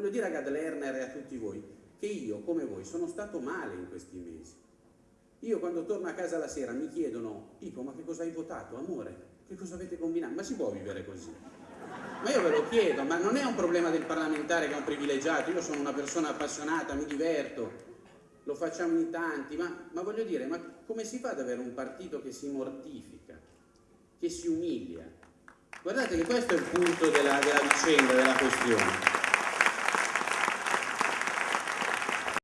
voglio dire a Gad Lerner e a tutti voi che io, come voi, sono stato male in questi mesi. Io quando torno a casa la sera mi chiedono, dico ma che cosa hai votato? Amore, che cosa avete combinato? Ma si può vivere così? Ma io ve lo chiedo, ma non è un problema del parlamentare che è un privilegiato, io sono una persona appassionata, mi diverto, lo facciamo in tanti, ma, ma voglio dire, ma come si fa ad avere un partito che si mortifica, che si umilia? Guardate che questo è il punto della, della vicenda, della questione.